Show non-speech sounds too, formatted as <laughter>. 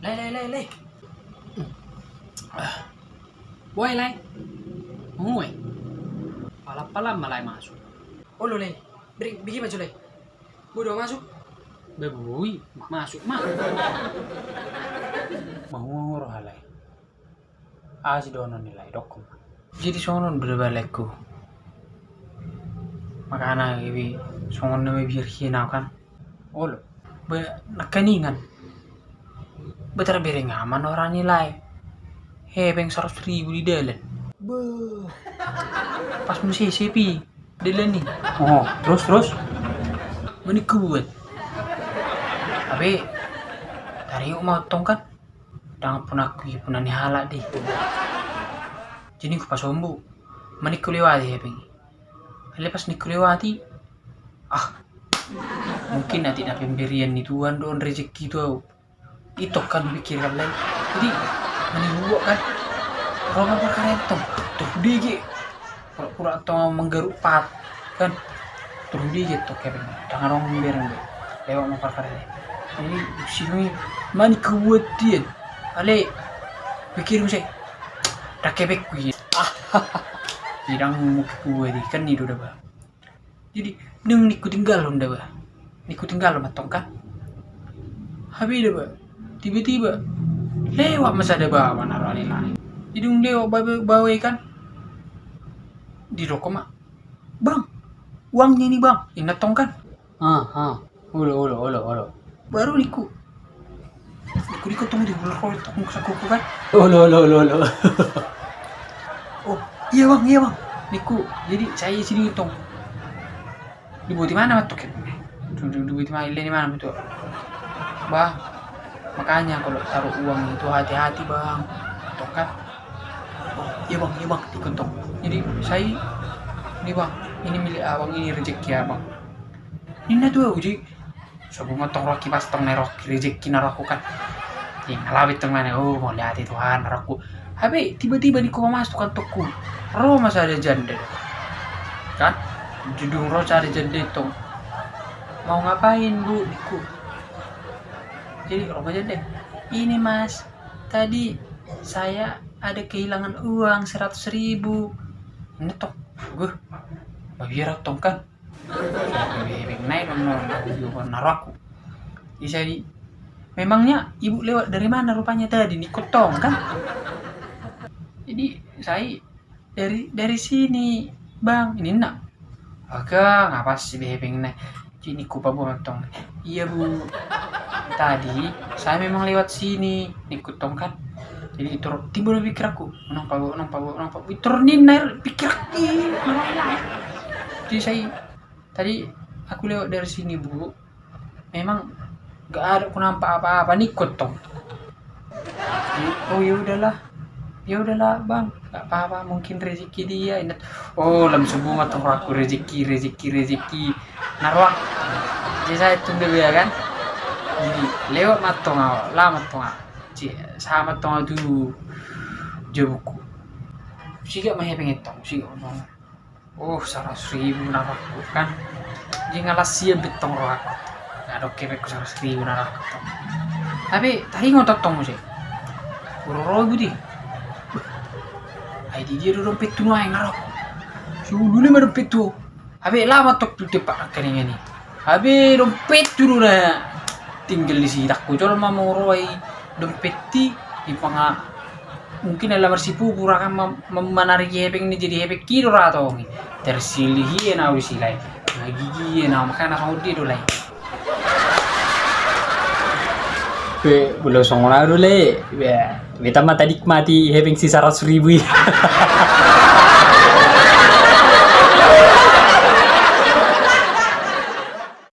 Lay, lay, lay, lay. Boy, lay. Umuwi. Pala-pala malay masuk. Oh, lo, lay. Beri, bigi maju, lay. Bodoh masuk. Beboy, masuk, mak. Mahuro halay. Asi dono nilai dokum. Jadi sonon berbalekku. Makana ibi songon na may biar hinaw kan. Olo. Ba nakaningan. Betar bere ngaman orang nilai. Hebeng seratus ribu di dalam. Pas mesti sepi. Dalam nih. Oh, terus terus. Mani kuat. Tapi dari yuk motong kan. Dangan pun aku pun ani halak deh. Jadi ku pas ombu. Mani ku lewati hebeng. Lepas ni ku lewati. Ah. Mungkin nanti na pemberian ni Tuhan don rezeki tu. Itu kan pikiran lain. Jadi mani buat kan. Roma perkara itu. Tuh digi. Pura-pura atau menggaruk pat kan. Tuh digi tuh kebeng. Jangan orang bereng deh. Lewat mau perkara lain. Jadi sini mani dia. Ale, pikir sih. Dah kebek kuih. Ah, Bidang gue di kan itu udah bah. Jadi neng niku tinggal udah bah. Niku tinggal matong kan. Habis dah bah. Tiba-tiba lewat masa ada bawa naruh alih lain. Um lewat bawa bawa kan. Di rokok mak. Bang, uangnya ini bang. Ini tong kan. Ah, ah. Ulo, ulo, ulo, ulo. Baru niku. Niku niku tunggu di bulan roy tong sakuku kan. Ulo, ulo, ulo, ulo. Oh, iya bang, iya bang. Niku, jadi saya sini hitung. Dibuat di mana tuh? Di mana? Di mana betul? Bang, makanya kalau taruh uang itu hati-hati bang. Tuh kan? Oh, iya bang, iya bang, dikuntong. Jadi saya, ini bang, ini milik abang, ini rezeki abang. Ini tuh uji. Sebelum tong roki pas tong rezeki naraku kan. Ini ngalawit tong? Oh, mau lihat itu Tuhan naraku. Habis tiba-tiba di kau masuk kan toko. Roh masa ada janda. Kan? Judung roh cari janda itu. Mau ngapain bu? Diku. Jadi roh janda. Ini mas, tadi saya ada kehilangan uang seratus ribu. Ini tok, gue. Biar tong kan. Bebek naik dong, naraku. Jadi memangnya ibu lewat dari mana rupanya tadi? Di kotong kan? jadi saya dari dari sini bang ini nak agak ngapa sih behebeng nih ini kupa bu tong iya bu tadi saya memang lewat sini. Ikut tong kan? Jadi itu timbul pikir aku nampak bu nampak bu nampak bu turunin air pikir aku jadi saya tadi aku lewat dari sini bu. Memang gak ada aku nampak apa-apa. Nih tong oh ya udahlah. Ya udahlah bang. Nggak apa-apa. Mungkin rezeki dia. Ingat oh lam subuh matang aku. Rezeki rezeki rezeki. Narwak jadi saya tunggu ya kan lewat matong awak lah matong sama matong dulu jabuku siga mah pengen tong siga bang oh seratus ribu narakku kan? Jadi ngalah siap betong roh aku. Nggak ada kebek seratus ribu narakku tapi tadi ngotot tong sih Buru-buru budi ay di dia. Dompet tu nuai ngarok dulu lima dompet tu? Habe lama tok tu tepak kaning ini habe dompet tu na tinggal di sini tak kucol mau roi dompet ti di panga mungkin adalah marsipu kurang menarik hepeng ini jadi hepeng kiro rato tersilih ya na usi lagi na makanya sama dia dulu lai Be, belum songong dulu le. Be, beta mah tadi mati having sisa ratus ribu. <laughs>